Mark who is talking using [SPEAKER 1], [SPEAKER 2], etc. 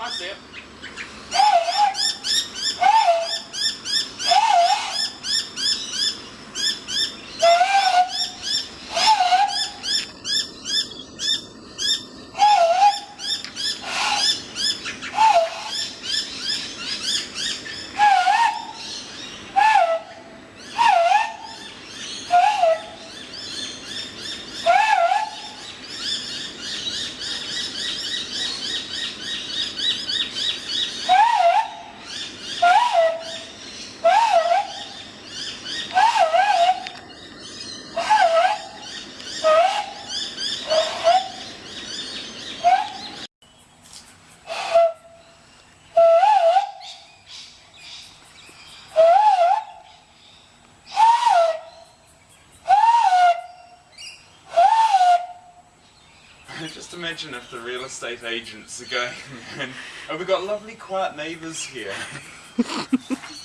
[SPEAKER 1] fazer. Just imagine if the real estate agents are going and we've got lovely quiet neighbours here.